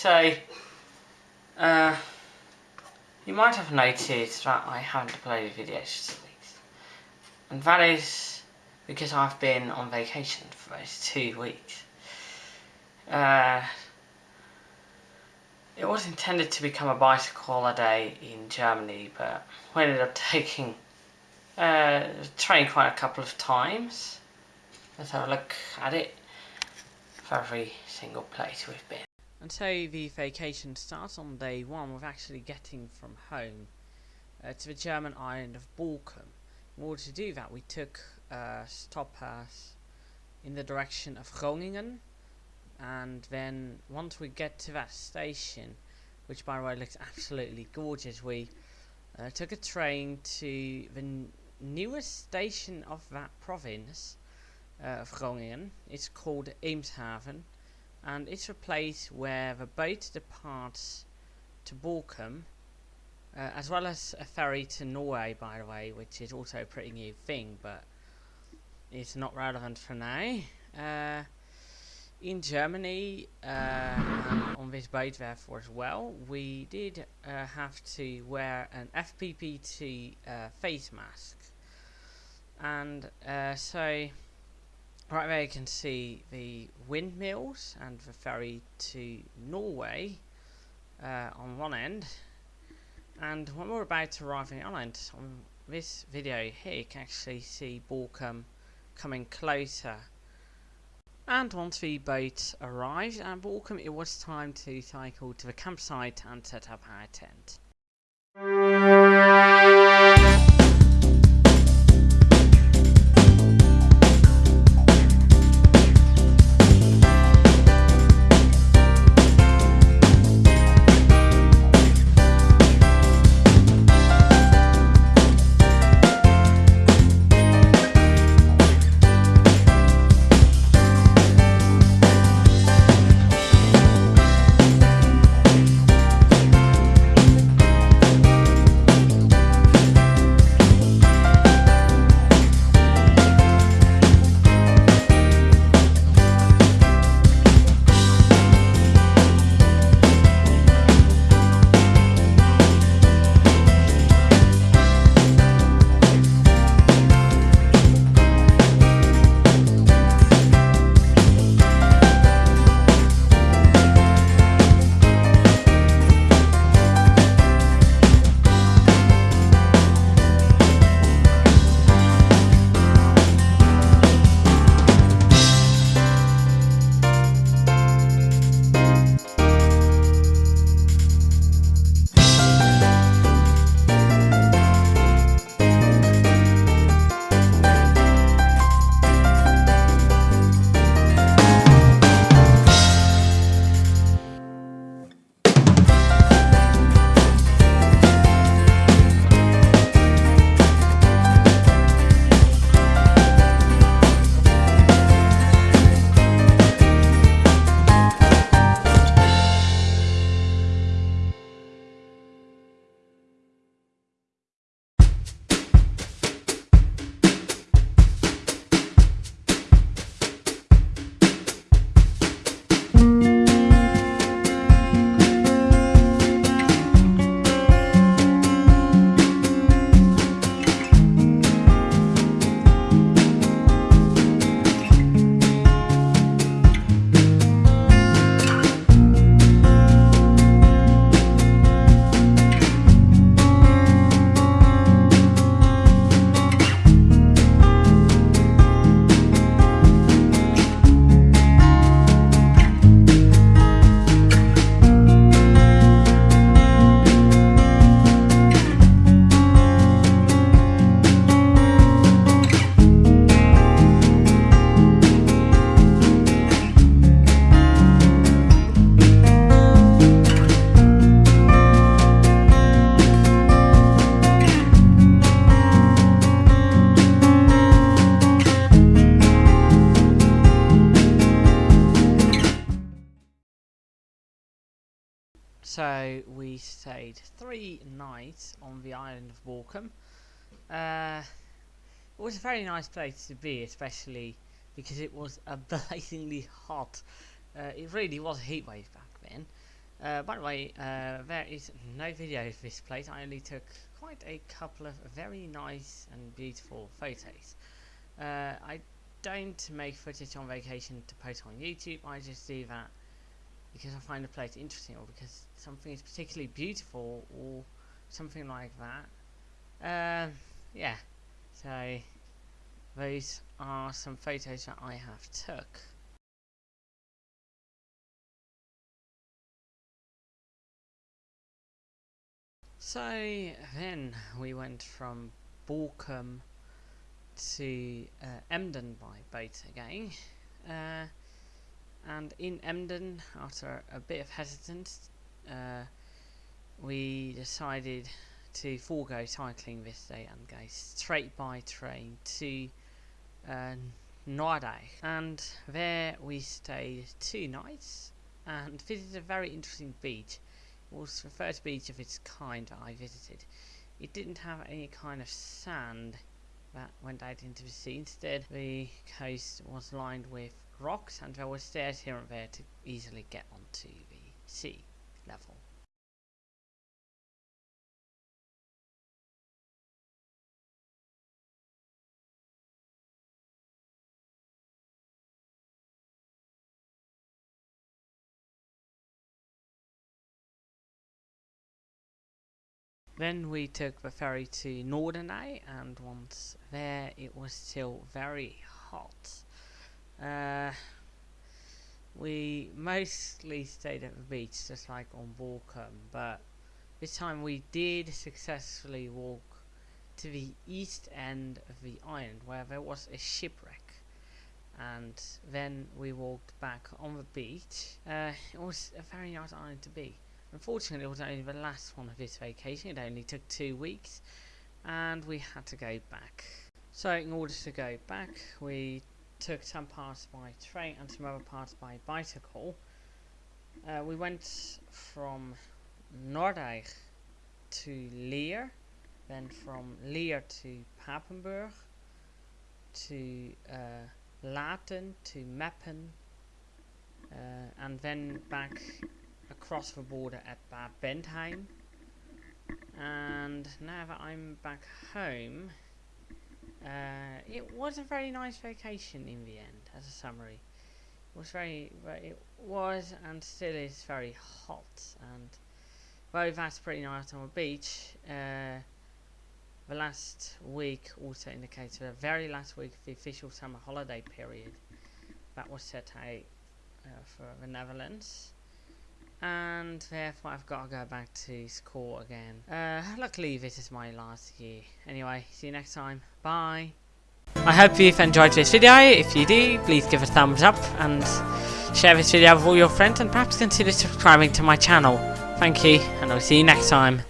so uh, you might have noticed that I haven't uploaded videos for two weeks. And that is because I've been on vacation for those two weeks. Uh, it was intended to become a bicycle holiday in Germany, but we ended up taking uh, train quite a couple of times. Let's have a look at it for every single place we've been. And so the vacation starts on day one with actually getting from home uh, to the German island of Borkum. In order to do that we took a stop pass in the direction of Groningen and then once we get to that station which by the way looks absolutely gorgeous we uh, took a train to the newest station of that province uh, of Groningen. It's called Eemshaven and it's a place where the boat departs to Borkum uh, as well as a ferry to Norway by the way which is also a pretty new thing but it's not relevant for now. Uh, in Germany uh, on this boat therefore as well we did uh, have to wear an FFP2 uh, face mask. And so Right there you can see the windmills and the ferry to Norway uh, on one end and when we're about to arrive in island on this video here you can actually see Borkum coming closer and once the boat arrived at Borkum it was time to cycle to the campsite and set up our tent. So we stayed three nights on the island of Borkum. Uh, it was a very nice place to be, especially because it was blazingly hot. Uh, it really was a heat wave back then. Uh, by the way, uh, there is no video of this place. I only took quite a couple of very nice and beautiful photos. Uh, I don't make footage on vacation to post on YouTube. I just do that because I find the place interesting or because something is particularly beautiful or something like that. Uh, yeah, so those are some photos that I have took. So then we went from Borkum to uh, Emden by boat again. Uh, and in Emden, after a bit of hesitance, uh, we decided to forego cycling this day and go straight by train to uh, Norddeich. And there we stayed two nights and visited a very interesting beach. It was the first beach of its kind that I visited. It didn't have any kind of sand that went out into the sea. Instead, the coast was lined with rocks and there were stairs here and there to easily get onto the sea level. Then we took the ferry to Norderney and once there it was still very hot. Uh, we mostly stayed at the beach just like on Borkum but this time we did successfully walk to the east end of the island where there was a shipwreck and then we walked back on the beach. Uh, it was a very nice island to be. Unfortunately, it was only the last one of this vacation. It only took two weeks, and we had to go back. So, in order to go back, we took some parts by train and some other parts by bicycle. Uh, we went from Norddeich to Leer, then from Leer to Papenburg, to uh, Lathen, to Meppen, uh, and then back across the border at Bad Bentheim. And now that I'm back home, uh, it was a very nice vacation in the end, as a summary. It was very, it was and still is very hot, and though that's pretty nice on the beach, uh, the last week also indicates the very last week of the official summer holiday period that was set out uh, for the Netherlands and therefore I've got to go back to school again. Uh, luckily this is my last year. Anyway, see you next time. Bye. I hope you've enjoyed this video. If you do, please give a thumbs up and share this video with all your friends and perhaps consider subscribing to my channel. Thank you, and I'll see you next time.